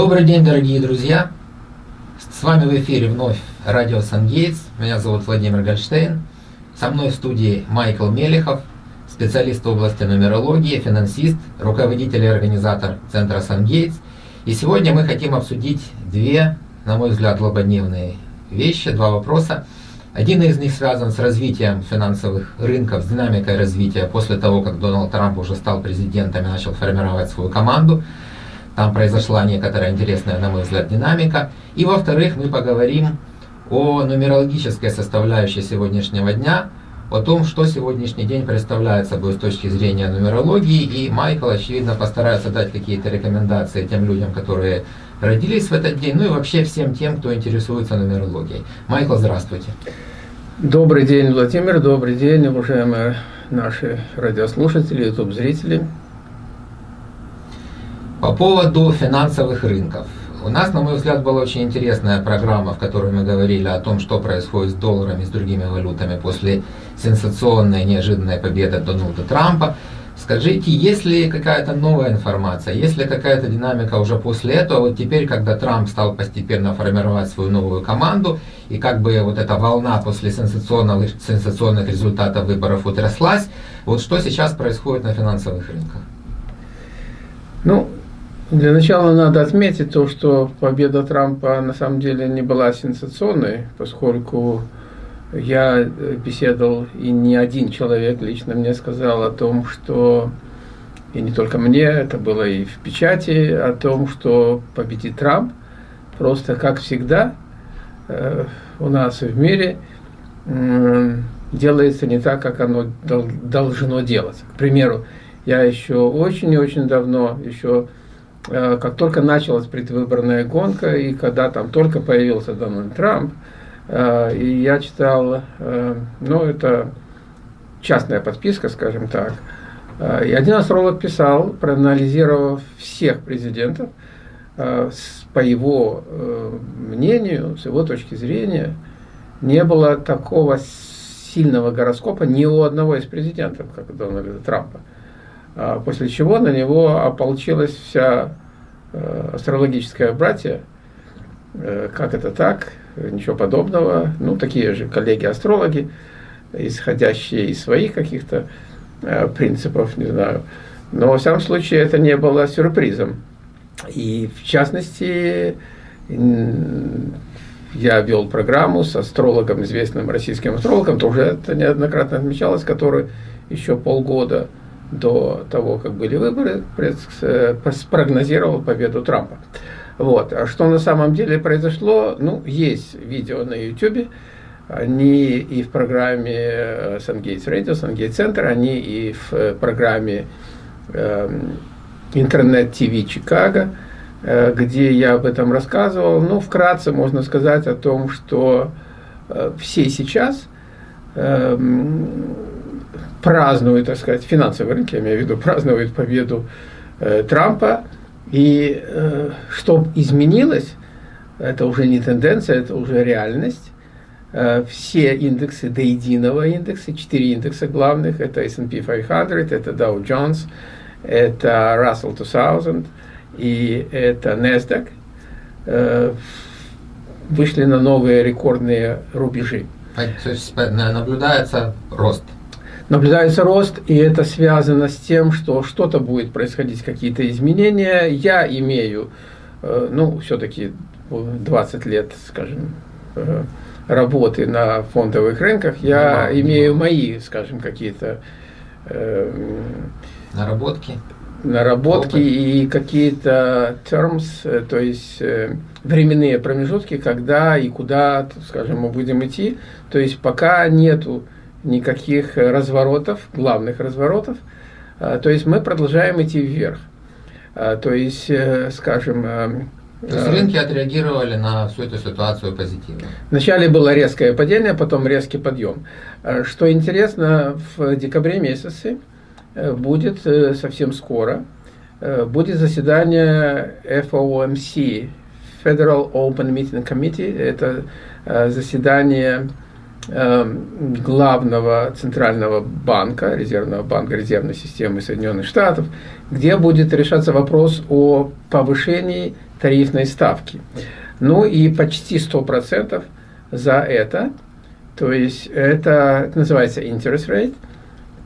Добрый день, дорогие друзья! С вами в эфире вновь радио Сангейтс. Меня зовут Владимир Гольштейн. Со мной в студии Майкл Мелехов, специалист в области нумерологии, финансист, руководитель и организатор Центра Сангейтс. И сегодня мы хотим обсудить две, на мой взгляд, злободневные вещи, два вопроса. Один из них связан с развитием финансовых рынков, с динамикой развития после того, как Дональд Трамп уже стал президентом и начал формировать свою команду. Там произошла некоторая интересная, на мой взгляд, динамика. И во-вторых, мы поговорим о нумерологической составляющей сегодняшнего дня, о том, что сегодняшний день представляет собой с точки зрения нумерологии. И Майкл, очевидно, постарается дать какие-то рекомендации тем людям, которые родились в этот день, ну и вообще всем тем, кто интересуется нумерологией. Майкл, здравствуйте. Добрый день, Владимир, добрый день, уважаемые наши радиослушатели, YouTube-зрители. По поводу финансовых рынков. У нас, на мой взгляд, была очень интересная программа, в которой мы говорили о том, что происходит с долларами и с другими валютами после сенсационной неожиданной победы Дональда Трампа. Скажите, есть ли какая-то новая информация, есть ли какая-то динамика уже после этого, вот теперь, когда Трамп стал постепенно формировать свою новую команду, и как бы вот эта волна после сенсационных, сенсационных результатов выборов утряслась, вот что сейчас происходит на финансовых рынках? Для начала надо отметить то, что победа Трампа на самом деле не была сенсационной, поскольку я беседовал, и не один человек лично мне сказал о том, что, и не только мне, это было и в печати, о том, что победит Трамп. Просто, как всегда, э, у нас в мире делается не так, как оно должно делаться. К примеру, я еще очень и очень давно, еще Э, как только началась предвыборная гонка, и когда там только появился Дональд Трамп, э, и я читал, э, ну, это частная подписка, скажем так, и один астролог писал, проанализировав всех президентов, по его мнению, с его точки зрения, не было такого сильного гороскопа ни у одного из президентов, как у Дональда Трампа. А после чего на него ополчилась вся э, астрологическая братья. Э, как это так? Ничего подобного. Ну, такие же коллеги-астрологи, исходящие из своих каких-то э, принципов, не знаю. Но, во всяком случае, это не было сюрпризом. И, в частности, я вел программу с астрологом, известным российским астрологом, тоже это неоднократно отмечалось, который еще полгода до того, как были выборы, э, спрогнозировал победу Трампа. Вот. А что на самом деле произошло? Ну, есть видео на YouTube, они и в программе э, Сангейтс Radio, Сангейтс Центр, они и в э, программе интернет-ТВ Чикаго, где я об этом рассказывал. Ну, вкратце можно сказать о том, что все сейчас празднуют, так сказать, финансовые рынки, я имею в виду, празднуют победу э, Трампа. И э, что изменилось, это уже не тенденция, это уже реальность. Э, все индексы до единого индекса, четыре индекса главных, это S&P 500, это Dow Jones, это Russell 2000 и это NASDAQ, э, вышли на новые рекордные рубежи. То есть наблюдается рост? Наблюдается рост, и это связано с тем, что что-то будет происходить, какие-то изменения. Я имею, э, ну, все-таки 20 лет, скажем, э, работы на фондовых рынках, я ну, имею мои, скажем, какие-то э, наработки, наработки Опыт. и какие-то terms, то есть временные промежутки, когда и куда, скажем, мы будем идти. То есть пока нету никаких разворотов, главных разворотов. А, то есть мы продолжаем идти вверх. А, то есть, э, скажем... Э, то есть рынки отреагировали на всю эту ситуацию позитивно? Вначале было резкое падение, потом резкий подъем. А, что интересно, в декабре месяце э, будет совсем скоро, будет заседание FOMC, Federal Open Meeting Committee, это заседание главного центрального банка, резервного банка, резервной системы Соединенных Штатов, где будет решаться вопрос о повышении тарифной ставки. Ну и почти 100% за это, то есть это, называется interest rate,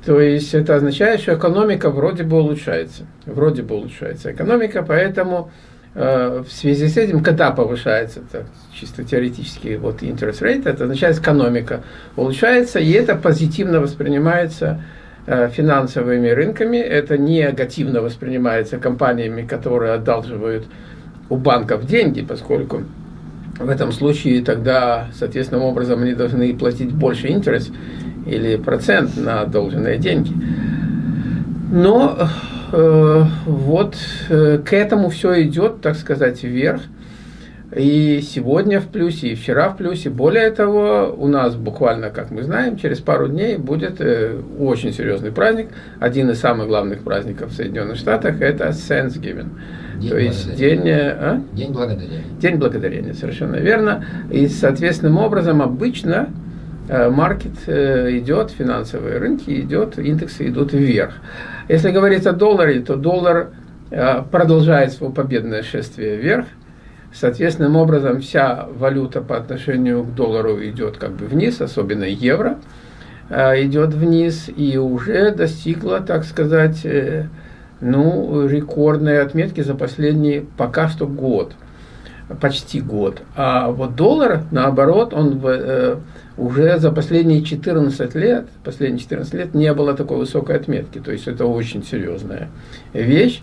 то есть это означает, что экономика вроде бы улучшается, вроде бы улучшается экономика, поэтому в связи с этим, когда повышается, так, чисто теоретически, вот interest rate, это означает экономика улучшается, и это позитивно воспринимается э, финансовыми рынками, это негативно воспринимается компаниями, которые одалживают у банков деньги, поскольку в этом случае тогда, соответственным образом, они должны платить больше интерес или процент на одолженные деньги. Но Э, вот э, к этому все идет, так сказать, вверх. И сегодня в плюсе, и вчера в плюсе. Более того, у нас буквально, как мы знаем, через пару дней будет э, очень серьезный праздник. Один из самых главных праздников в Соединенных Штатах – это Thanksgiving. День То есть день, а? день благодарения. День благодарения, совершенно верно. И, соответственным образом, обычно маркет идет, финансовые рынки идет, индексы идут вверх. Если говорить о долларе, то доллар э, продолжает свое победное шествие вверх. Соответственным образом вся валюта по отношению к доллару идет как бы вниз, особенно евро э, идет вниз и уже достигла, так сказать, э, ну, рекордные отметки за последний пока что год, почти год. А вот доллар, наоборот, он в уже за последние 14 лет, последние 14 лет не было такой высокой отметки. То есть это очень серьезная вещь.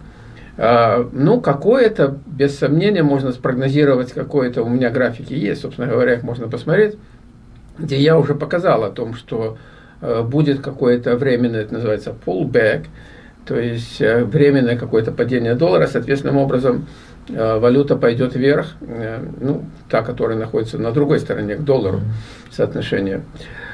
А, ну, какое-то, без сомнения, можно спрогнозировать, какое-то у меня графики есть, собственно говоря, их можно посмотреть, где я уже показал о том, что а, будет какое-то временное, это называется pullback, то есть а, временное какое-то падение доллара, соответственным образом Э, валюта пойдет вверх, э, ну, та, которая находится на другой стороне, к доллару соотношение.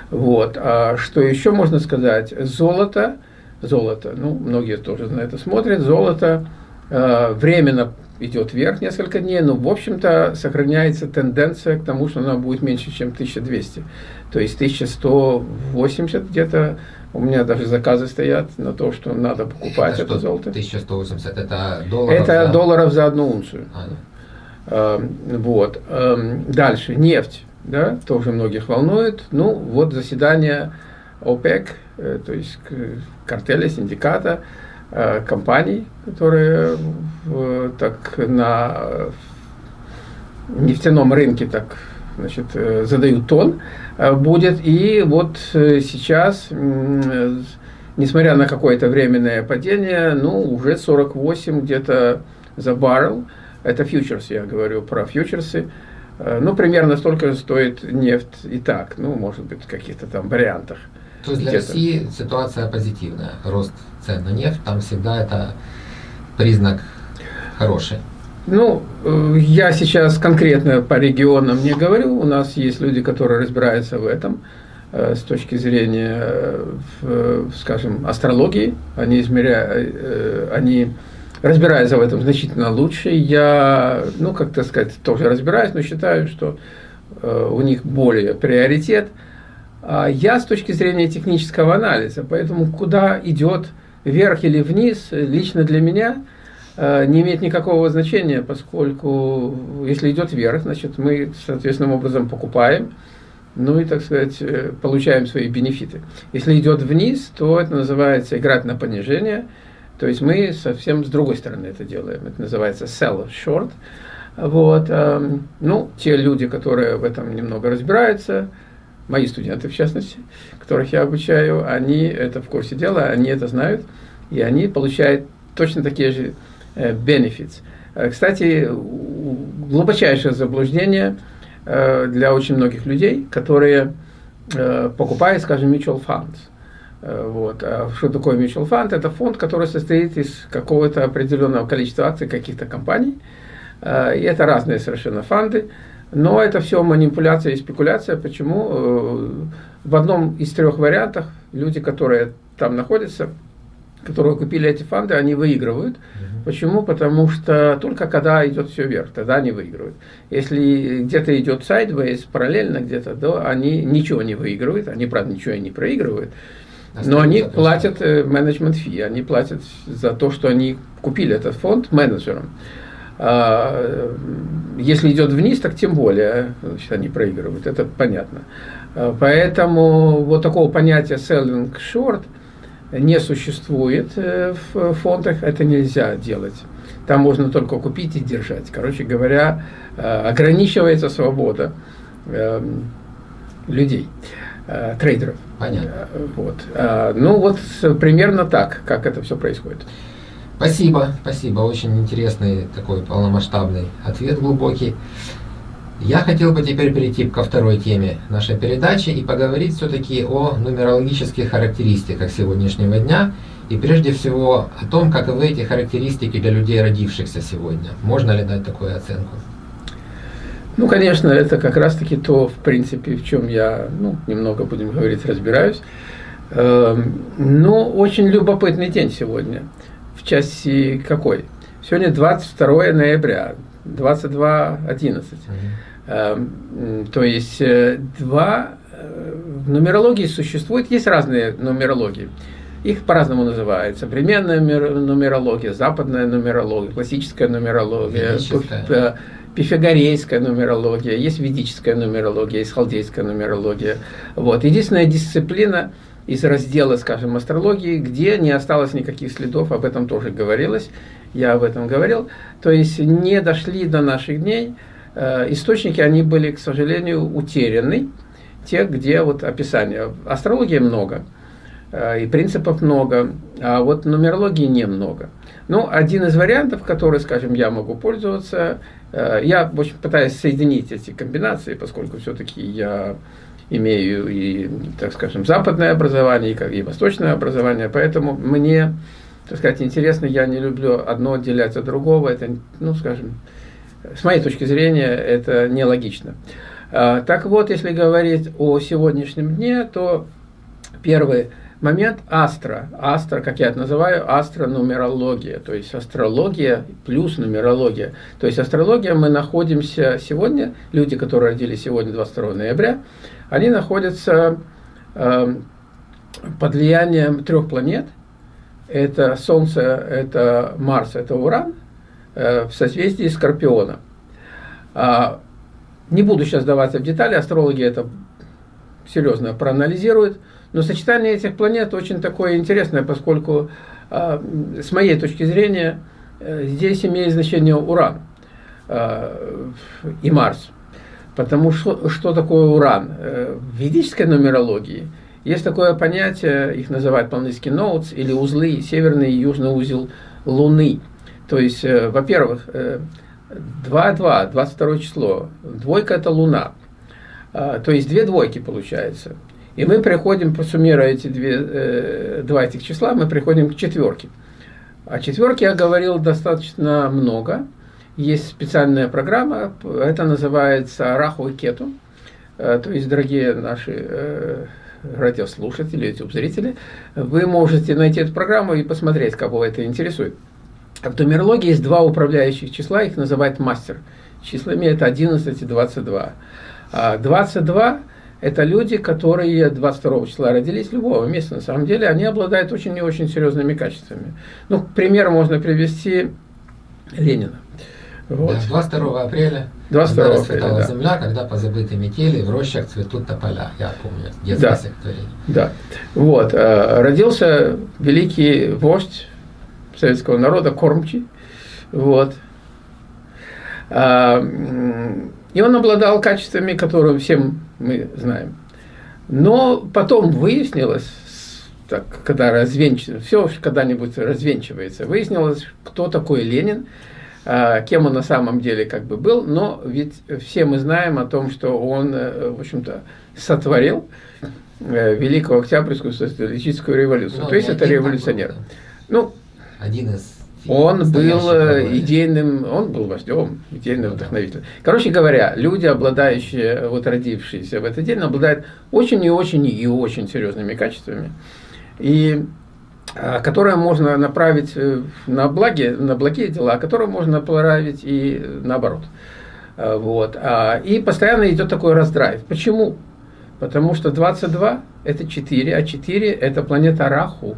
Вот. А что еще можно сказать? Золото, золото, ну, многие тоже на это смотрят, золото э, временно идет вверх несколько дней, но, в общем-то, сохраняется тенденция к тому, что она будет меньше, чем 1200. То есть 1180 где-то у меня даже заказы стоят на то, что надо покупать это, это золото. 1180, это долларов Это за... долларов за одну унцию. А, э, вот. Э, дальше, нефть, да, тоже многих волнует. Ну, вот заседание ОПЕК, э, то есть картеля, синдиката, э, компаний, которые э, так на нефтяном рынке так значит, э, задают тон, э, будет. И вот э, сейчас, несмотря на какое-то временное падение, ну, уже 48 где-то за баррел. Это фьючерс, я говорю про фьючерсы. Ну, примерно столько стоит нефть и так, ну, может быть, в каких-то там вариантах. То есть для России ситуация позитивная, рост цен на нефть, там всегда это признак хороший. Ну, э, я сейчас конкретно по регионам не говорю. У нас есть люди, которые разбираются в этом э, с точки зрения, э, скажем, астрологии. Они измеряют, они разбираются в этом значительно лучше. Я, ну, как то сказать, тоже разбираюсь, но считаю, что у них более приоритет. А я с точки зрения технического анализа, поэтому куда идет вверх или вниз, лично для меня – не имеет никакого значения, поскольку если идет вверх, значит мы соответственным образом покупаем, ну и, так сказать, э, получаем свои бенефиты. Если идет вниз, то это называется играть на понижение, то есть мы совсем с другой стороны это делаем. Это называется sell short. Вот, эм, ну, те люди, которые в этом немного разбираются, мои студенты в частности, которых я обучаю, они это в курсе дела, они это знают, и они получают точно такие же Э, benefits. Э, кстати, глубочайшее заблуждение э, для очень многих людей, которые покупают, скажем, mutual funds. Вот. А что такое mutual fund? Это фонд, который состоит из какого-то определенного количества акций каких-то компаний. И это разные совершенно фонды. Но это все манипуляция и спекуляция. Почему? В одном из трех вариантов люди, которые там находятся, которые купили эти фонды, они выигрывают. Угу. Почему? Потому что только когда идет все вверх, тогда они выигрывают. Если где-то идет сайдвейс, параллельно где-то, то они ничего не выигрывают, они, правда, ничего и не проигрывают. Но они платят э, менеджмент фи, они платят за то, что они купили этот фонд менеджерам. А, если идет вниз, так тем более значит, они проигрывают, это понятно. А, поэтому вот такого понятия selling short не существует э, в фондах, это нельзя делать. Там можно только купить и держать. Короче говоря, э, ограничивается свобода людей, трейдеров. Понятно. Вот. Ну вот примерно так, как это все происходит. Спасибо, спасибо. Очень интересный такой полномасштабный ответ глубокий. Я хотел бы теперь перейти ко второй теме нашей передачи и поговорить все-таки о нумерологических характеристиках сегодняшнего дня и прежде всего о том, каковы эти характеристики для людей, родившихся сегодня. Можно ли дать такую оценку? Ну, конечно, это как раз-таки то, в принципе, в чем я, ну, немного, будем говорить, разбираюсь. Эм, но очень любопытный день сегодня. В части какой? Сегодня 22 ноября, 22.11. Угу. То есть, э, два э, в нумерологии существует, есть разные нумерологии. Их по-разному называют. Современная нумерология, западная нумерология, классическая нумерология, пифагорейская нумерология, есть ведическая нумерология, есть халдейская нумерология. Вот. Единственная дисциплина из раздела, скажем, астрологии, где не осталось никаких следов, об этом тоже говорилось, я об этом говорил, то есть не дошли до наших дней, э, источники, они были, к сожалению, утеряны, те, где вот описание. Астрологии много, э, и принципов много, а вот нумерологии немного. Ну, один из вариантов, который, скажем, я могу пользоваться, Э, я очень пытаюсь соединить эти комбинации, поскольку все-таки я имею и, так скажем, западное образование, и восточное образование, поэтому мне, так сказать, интересно, я не люблю одно отделять от другого, это, ну, скажем, с моей точки зрения, это нелогично. Э, так вот, если говорить о сегодняшнем дне, то первый момент астро. Астро, как я это называю, астронумерология, то есть астрология плюс нумерология. То есть астрология мы находимся сегодня, люди, которые родились сегодня, 22 ноября, они находятся э, под влиянием трех планет. Это Солнце, это Марс, это Уран э, в созвездии Скорпиона. А, не буду сейчас даваться в детали, астрологи это серьезно проанализируют. Но сочетание этих планет очень такое интересное, поскольку, а, с моей точки зрения, э, здесь имеет значение Уран а, и Марс. Потому что, что такое Уран? Э, в ведической нумерологии есть такое понятие, их называют по-английски nodes, или узлы, северный и южный узел Луны. То есть, э, во-первых, 2-2, 22 число, двойка это Луна. А, то есть, две двойки получается. И мы приходим, суммируя эти две, э, два этих числа, мы приходим к четверке. О четверке я говорил достаточно много. Есть специальная программа, это называется Раху и Кету. Э, то есть, дорогие наши э, радиослушатели, YouTube-зрители, вы можете найти эту программу и посмотреть, кого это интересует. В нумерологии есть два управляющих числа, их называют мастер. Числами это 11 и 22. 22 это люди, которые 22 числа родились любого места. На самом деле они обладают очень и очень серьезными качествами. Ну, пример можно привести Ленина. Вот. Да, 22 апреля 22 когда апреля, да. земля, когда по забытой метели в рощах цветут тополя. Я помню, детское да, стихотворение. Да. Вот. Э, родился великий вождь советского народа Кормчий. Вот. А, и он обладал качествами, которые всем мы знаем. Но потом выяснилось, так, когда развенчивается, все когда-нибудь развенчивается, выяснилось, кто такой Ленин, кем он на самом деле как бы был, но ведь все мы знаем о том, что он, э, в общем-то, сотворил э, Великую Октябрьскую социалистическую революцию. Ну, То есть это революционер. Ну, один из он был э, идейным, он был вождем, идейным вдохновителем. Короче говоря, люди, обладающие, вот родившиеся в этот день, обладают очень и очень и очень серьезными качествами. И а, которое можно направить э, на благие, на благие дела, а которое можно направить и наоборот. А, вот. И постоянно идет такой раздрайв. Почему? Потому что 22 это 4, а 4 это планета Раху.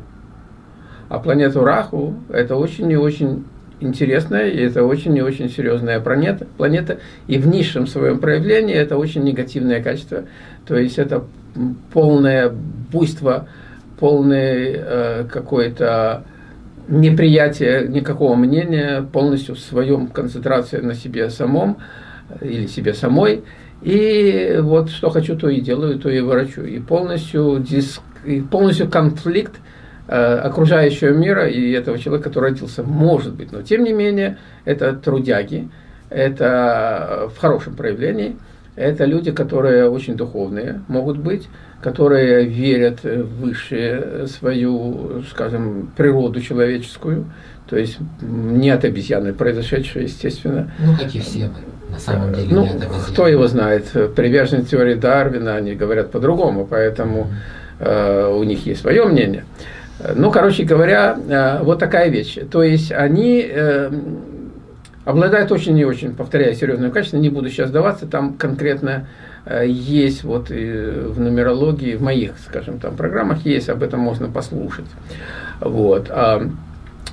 А планету Раху это очень и очень интересная, и это очень и очень серьезная планета, планета. И в низшем своем проявлении это очень негативное качество. То есть это полное буйство, полное э, какое-то неприятие никакого мнения, полностью в своем концентрации на себе самом э, или себе самой. И вот что хочу, то и делаю, то и ворочу. И полностью, диск, и полностью конфликт э, окружающего мира и этого человека, который родился, может быть. Но тем не менее, это трудяги, это в хорошем проявлении, это люди, которые очень духовные могут быть, которые верят в высшую свою, скажем, природу человеческую, то есть не от обезьяны произошедшее, естественно. Ну, как и все мы, на самом деле, ну, Кто его знает? Приверженцы теории Дарвина, они говорят по-другому, поэтому э, у них есть свое мнение. Ну, короче говоря, э, вот такая вещь. То есть они э, обладают очень и очень, повторяю, серьезным качеством, не буду сейчас даваться, там конкретно э, есть вот в нумерологии, в моих, скажем, там программах есть, об этом можно послушать. Вот.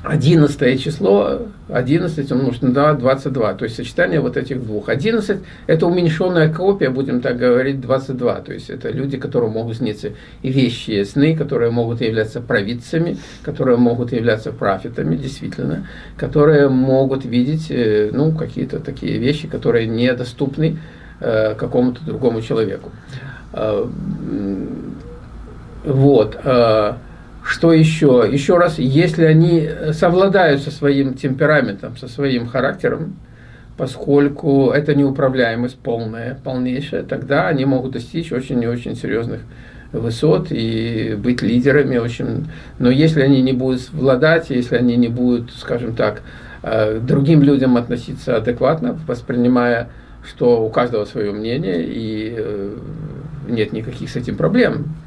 А 11 число, 11 умножить на 22, то есть сочетание вот этих двух. 11 это уменьшенная копия, будем так говорить, 22, то есть это люди, которые могут сниться и вещи, сны, которые могут являться провидцами, которые могут являться профитами, действительно, которые могут видеть, э, ну, какие-то такие вещи, которые недоступны э, какому-то другому человеку. Э, вот. Э, что еще? Еще раз, если они совладают со своим темпераментом, со своим характером, поскольку это неуправляемость полная, полнейшая, тогда они могут достичь очень и очень серьезных высот и быть лидерами очень. Но если они не будут владать, если они не будут, скажем так, э, другим людям относиться адекватно, воспринимая, что у каждого свое мнение и э, нет никаких с этим проблем, Э,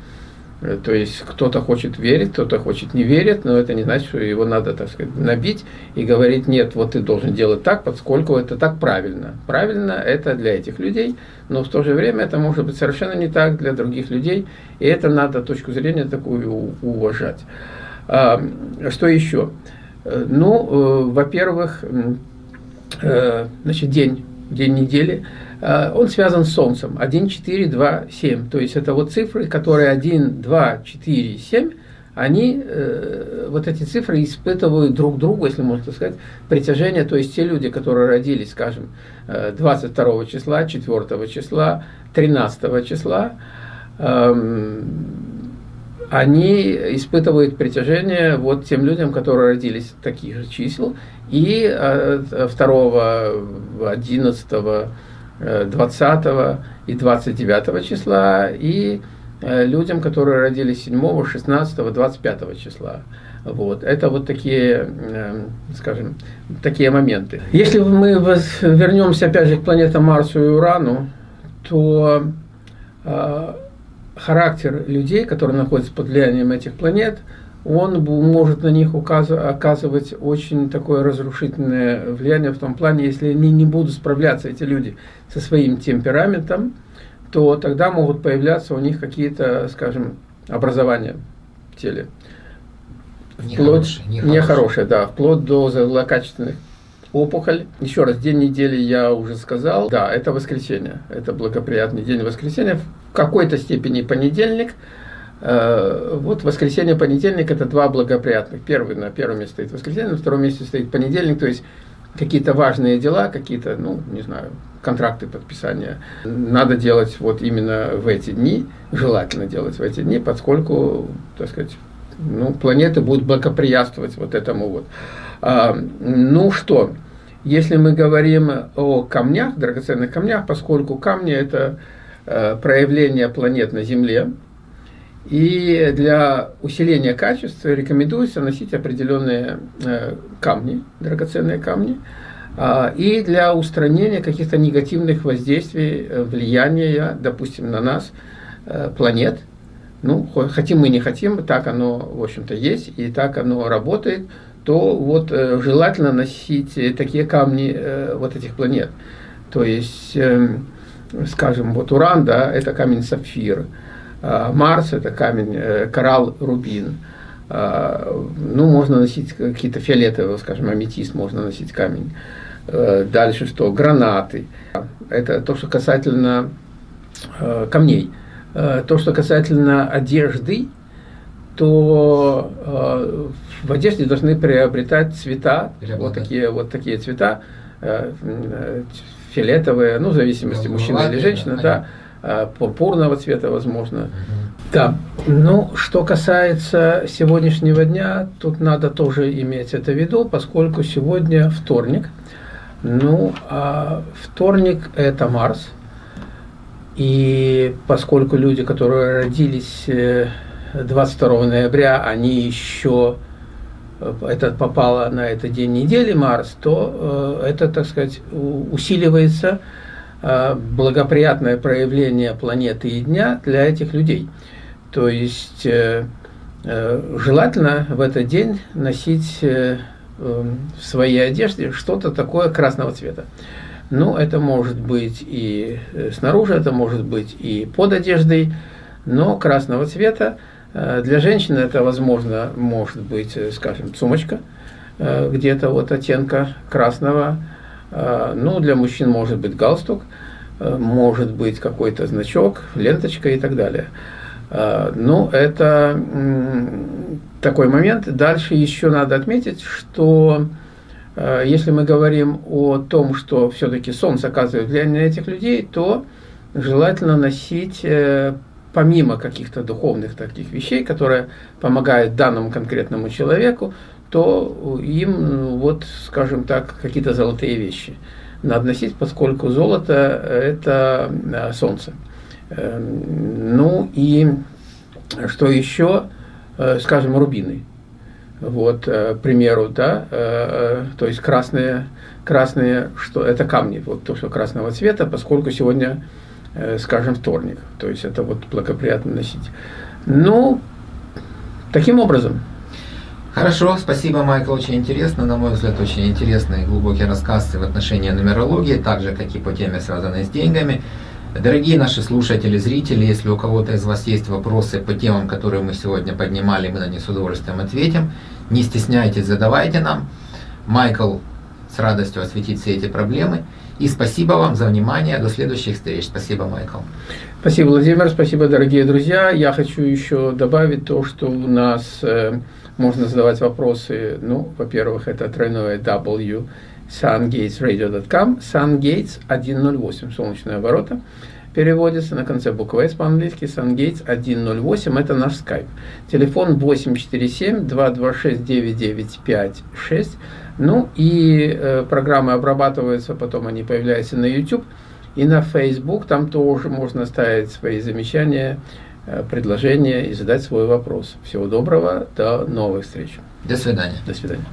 то есть кто-то хочет верить, кто-то хочет не верить, но это не значит, что его надо, так сказать, набить и говорить, нет, вот ты должен делать так, поскольку это так правильно. Правильно это для этих людей, но в то же время это может быть совершенно не так для других людей, и это надо точку зрения такую уважать. А, что еще? Э, ну, э, во-первых, значит, день, день недели – Э, он связан с Солнцем. 1, 4, 2, 7. То есть это вот цифры, которые 1, 2, 4, 7, они, э, вот эти цифры испытывают друг другу, если можно сказать, притяжение. То есть те люди, которые родились, скажем, 22 э, числа, 4 числа, 13 числа, эм, они испытывают притяжение вот тем людям, которые родились таких же чисел, и 2, 11, 20 и 29 числа, и э, людям, которые родились 7, 16, 25 числа. Вот. Это вот такие, э, скажем, такие моменты. Если мы вернемся опять же к планетам Марсу и Урану, то э, характер людей, которые находятся под влиянием этих планет – он может на них оказывать очень такое разрушительное влияние в том плане, если они не будут справляться, эти люди, со своим темпераментом, то тогда могут появляться у них какие-то, скажем, образования в теле. Вплоть, нехорошие, нехорошие, да, вплоть до злокачественных опухоль. Еще раз, день недели я уже сказал. Да, это воскресенье. Это благоприятный день воскресенья. В какой-то степени понедельник – вот воскресенье, понедельник – это два благоприятных. Первый на первом месте стоит воскресенье, на втором месте стоит понедельник, то есть какие-то важные дела, какие-то, ну, не знаю, контракты подписания надо делать вот именно в эти дни, желательно делать в эти дни, поскольку, так сказать, ну, планеты будут благоприятствовать вот этому вот. А, ну что, если мы говорим о камнях, драгоценных камнях, поскольку камни – это э, проявление планет на Земле, и для усиления качества рекомендуется носить определенные э, камни, драгоценные камни, а, и для устранения каких-то негативных воздействий, э, влияния, допустим, на нас, э, планет, ну, хотим мы не хотим, так оно, в общем-то, есть, и так оно работает, то вот желательно носить такие камни вот этих планет. То есть, э, скажем, вот Уран, да, это камень сапфир, Марс это камень э, коралл рубин, э, ну, можно носить какие-то фиолетовые, скажем, аметист можно носить камень. Э, дальше что? Гранаты. Это то, что касательно э, камней. Э, то, что касательно одежды, то э, в одежде должны приобретать цвета, вот такие, вот такие цвета, э, фиолетовые, ну, в зависимости, ну, мужчина или женщина, да пурпурного цвета, возможно. Угу. Да, ну, что касается сегодняшнего дня, тут надо тоже иметь это в виду, поскольку сегодня вторник. Ну, а вторник – это Марс – и поскольку люди, которые родились 22 э, ноября, они еще э, это попало на этот день недели Марс, то э, это, так сказать, усиливается благоприятное проявление планеты и дня для этих людей. То есть желательно в этот день носить в своей одежде что-то такое красного цвета. Ну, это может быть и э, снаружи, это может быть и под одеждой, но красного цвета. Э, для женщины это, возможно, может быть, э, скажем, сумочка, где-то вот оттенка красного. Ну, для мужчин может быть галстук, может быть какой-то значок, ленточка и так далее. Ну, это такой момент. Дальше еще надо отметить, что Э, если мы говорим о том, что все-таки Солнце оказывает влияние на этих людей, то желательно носить, э, помимо каких-то духовных таких вещей, которые помогают данному конкретному человеку, то им, вот, скажем так, какие-то золотые вещи надо носить, поскольку золото – это э, Солнце. Ну и что еще, скажем, рубины. Вот, э, к примеру, да, э, э, то есть красные, красные, что это камни, вот то, что красного цвета, поскольку сегодня, скажем, вторник, то есть это вот благоприятно носить. Ну, таким образом. Хорошо, спасибо, Майкл, очень интересно, на мой взгляд, очень интересный глубокий рассказ в отношении нумерологии, так же, как и по теме, связанной с деньгами. Дорогие наши слушатели, зрители, если у кого-то из вас есть вопросы по темам, которые мы сегодня поднимали, мы на них с удовольствием ответим. Не стесняйтесь, задавайте нам. Майкл с радостью осветит все эти проблемы. И спасибо вам за внимание. До следующих встреч. Спасибо, Майкл. Спасибо, Владимир. Спасибо, дорогие друзья. Я хочу еще добавить то, что у нас э, можно задавать вопросы. Ну, во-первых, это тройное W sungatesradio.com, sungates 108, солнечные ворота, переводится на конце буквы S по-английски, sungates 108, это наш скайп. Телефон 847-226-9956, ну и э, программы обрабатываются, потом они появляются на YouTube и на Facebook, там тоже можно ставить свои замечания, э, предложения и задать свой вопрос. Всего доброго, до новых встреч. До свидания. До свидания.